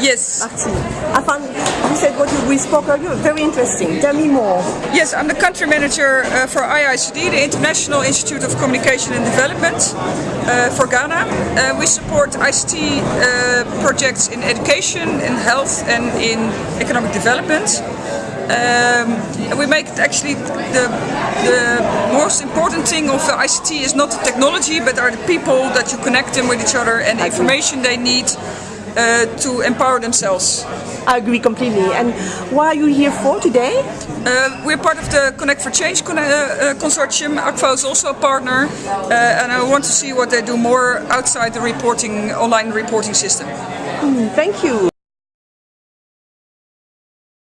Yes. Actually, I found you said what we spoke earlier very interesting. Tell me more. Yes, I'm the country manager uh, for IICD, the International Institute of Communication and Development uh, for Ghana. Uh, we support ICT uh, projects in education, in health and in economic development. Um, and we make it actually the, the most important thing of ICT is not the technology but are the people that you connect them with each other and the information they need uh, to empower themselves. I agree completely. And what are you here for today? Uh, we're part of the Connect for Change con uh, consortium. Akvo is also a partner uh, and I want to see what they do more outside the reporting online reporting system. Mm, thank you.